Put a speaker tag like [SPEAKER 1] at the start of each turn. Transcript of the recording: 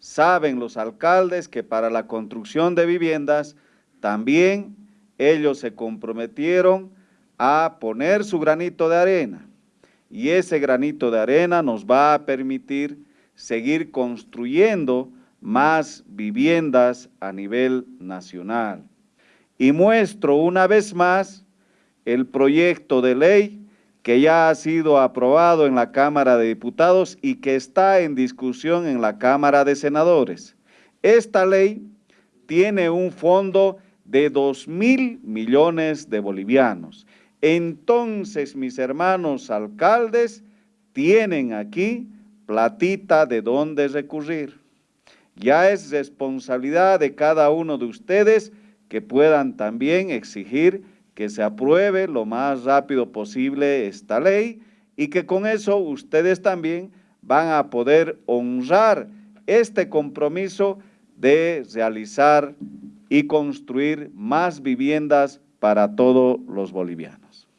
[SPEAKER 1] saben los alcaldes que para la construcción de viviendas también ellos se comprometieron a poner su granito de arena y ese granito de arena nos va a permitir seguir construyendo más viviendas a nivel nacional. Y muestro una vez más el proyecto de ley que ya ha sido aprobado en la Cámara de Diputados y que está en discusión en la Cámara de Senadores. Esta ley tiene un fondo de 2 mil millones de bolivianos. Entonces, mis hermanos alcaldes tienen aquí platita de dónde recurrir. Ya es responsabilidad de cada uno de ustedes que puedan también exigir que se apruebe lo más rápido posible esta ley y que con eso ustedes también van a poder honrar este compromiso de realizar y construir más viviendas para todos los bolivianos.